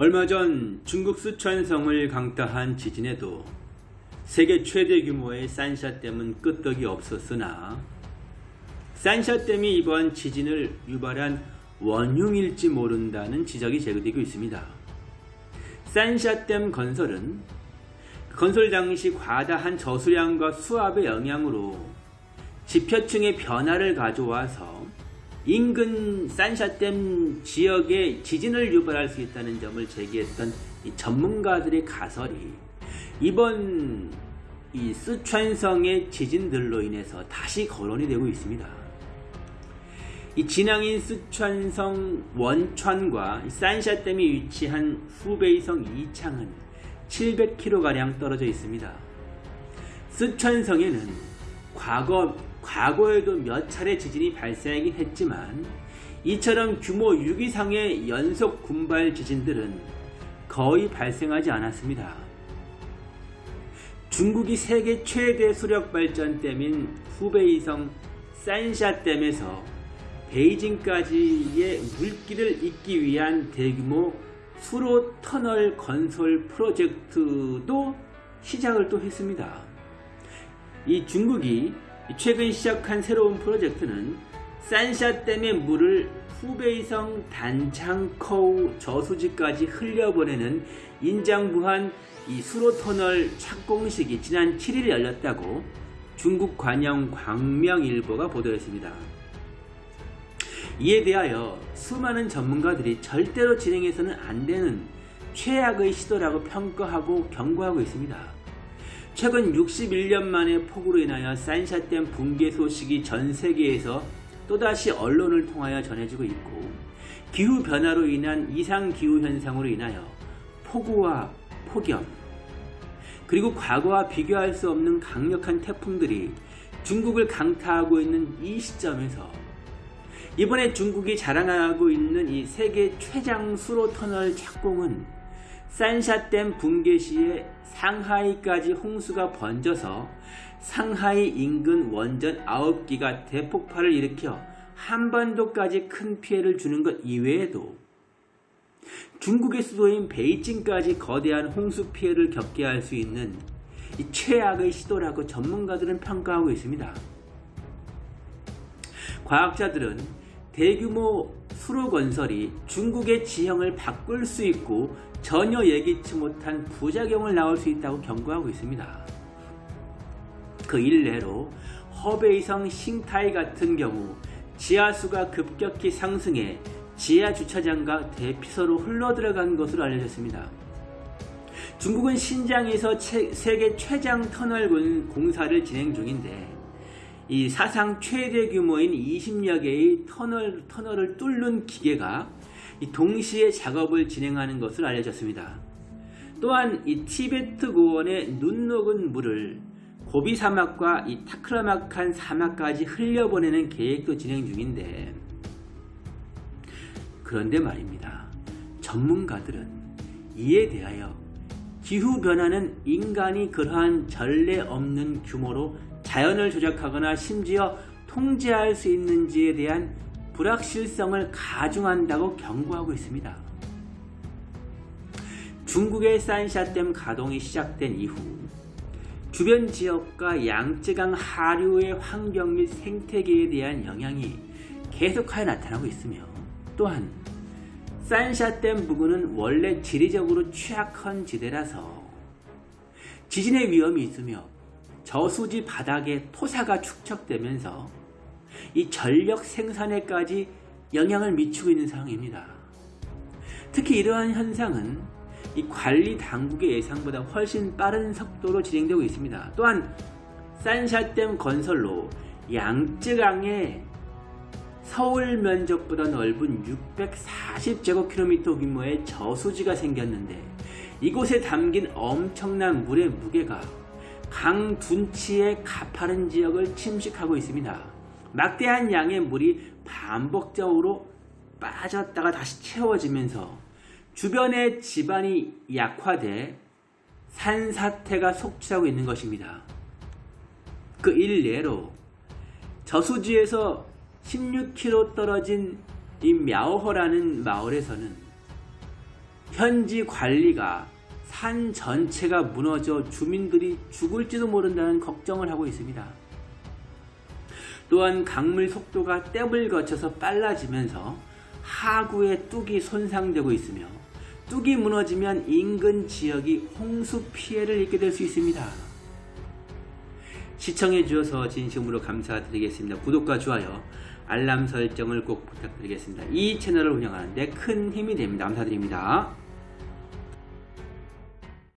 얼마 전 중국 쓰촨성을 강타한 지진에도 세계 최대 규모의 산샤댐은 끄떡이 없었으나 산샤댐이 이번 지진을 유발한 원흉일지 모른다는 지적이 제기되고 있습니다. 산샤댐 건설은 건설 당시 과다한 저수량과 수압의 영향으로 지표층의 변화를 가져와서 인근 산샤댐 지역에 지진을 유발할 수 있다는 점을 제기했던 전문가들의 가설이 이번 이 쓰촨성의 지진들로 인해서 다시 거론이 되고 있습니다. 이 진앙인 쓰촨성 원천과 산샤댐이 위치한 후베이성 이창은 700km가량 떨어져 있습니다. 쓰촨성에는 과거, 과거에도 몇 차례 지진이 발생하긴 했지만 이처럼 규모 6 이상의 연속 군발 지진들은 거의 발생하지 않았습니다. 중국이 세계 최대 수력 발전댐인 후베이성 산샤댐에서 베이징까지의 물길을 잇기 위한 대규모 수로 터널 건설 프로젝트도 시작을 또 했습니다. 이 중국이 최근 시작한 새로운 프로젝트는 산샤댐의 물을 후베이성 단창커우 저수지까지 흘려보내는 인장부한 이 수로터널 착공식이 지난 7일 열렸다고 중국 관영 광명일보가 보도했습니다. 이에 대하여 수많은 전문가들이 절대로 진행해서는 안 되는 최악의 시도라고 평가하고 경고하고 있습니다. 최근 61년 만에 폭우로 인하여 산샤댐 붕괴 소식이 전 세계에서 또다시 언론을 통하여 전해지고 있고 기후변화로 인한 이상기후 현상으로 인하여 폭우와 폭염 그리고 과거와 비교할 수 없는 강력한 태풍들이 중국을 강타하고 있는 이 시점에서 이번에 중국이 자랑하고 있는 이 세계 최장 수로 터널 착공은 산샤댐 붕괴 시에 상하이까지 홍수가 번져서 상하이 인근 원전 9기가 대폭발을 일으켜 한반도까지 큰 피해를 주는 것 이외에도 중국의 수도인 베이징까지 거대한 홍수 피해를 겪게 할 수 있는 최악의 시도라고 전문가들은 평가하고 있습니다. 과학자들은 대규모 수로 건설이 중국의 지형을 바꿀 수 있고 전혀 예기치 못한 부작용을 낳을 수 있다고 경고하고 있습니다. 그 일례로 허베이성 싱타이 같은 경우 지하수가 급격히 상승해 지하 주차장과 대피소로 흘러들어간 것으로 알려졌습니다. 중국은 신장에서 세계 최장 터널 공사를 진행 중인데 이 사상 최대 규모인 20여 개의 터널, 터널을 뚫는 기계가 동시에 작업을 진행하는 것으로 알려졌습니다. 또한 이 티베트 고원의 눈 녹은 물을 고비 사막과 이 타크라마칸 사막까지 흘려보내는 계획도 진행 중인데 그런데 말입니다. 전문가들은 이에 대하여 기후변화는 인간이 그러한 전례 없는 규모로 자연을 조작하거나 심지어 통제할 수 있는지에 대한 불확실성을 가중한다고 경고하고 있습니다. 중국의 산샤댐 가동이 시작된 이후 주변 지역과 양쯔강 하류의 환경 및 생태계에 대한 영향이 계속하여 나타나고 있으며 또한 산샤댐 부근은 원래 지리적으로 취약한 지대라서 지진의 위험이 있으며 저수지 바닥에 토사가 축적되면서 이 전력 생산에까지 영향을 미치고 있는 상황입니다. 특히 이러한 현상은 이 관리 당국의 예상보다 훨씬 빠른 속도로 진행되고 있습니다. 또한 산샤댐 건설로 양쯔강에 서울 면적보다 넓은 640제곱킬로미터 규모의 저수지가 생겼는데 이곳에 담긴 엄청난 물의 무게가 강 둔치의 가파른 지역을 침식하고 있습니다. 막대한 양의 물이 반복적으로 빠졌다가 다시 채워지면서 주변의 지반이 약화돼 산사태가 속출하고 있는 것입니다. 그 일례로 저수지에서 16km 떨어진 이 мя오허라는 마을에서는 현지 관리가 산 전체가 무너져 주민들이 죽을지도 모른다는 걱정을 하고 있습니다. 또한 강물 속도가 댐을 거쳐서 빨라지면서 하구의 뚝이 손상되고 있으며 뚝이 무너지면 인근 지역이 홍수 피해를 입게 될 수 있습니다. 시청해 주셔서 진심으로 감사드리겠습니다. 구독과 좋아요, 알람 설정을 꼭 부탁드리겠습니다. 이 채널을 운영하는데 큰 힘이 됩니다. 감사드립니다.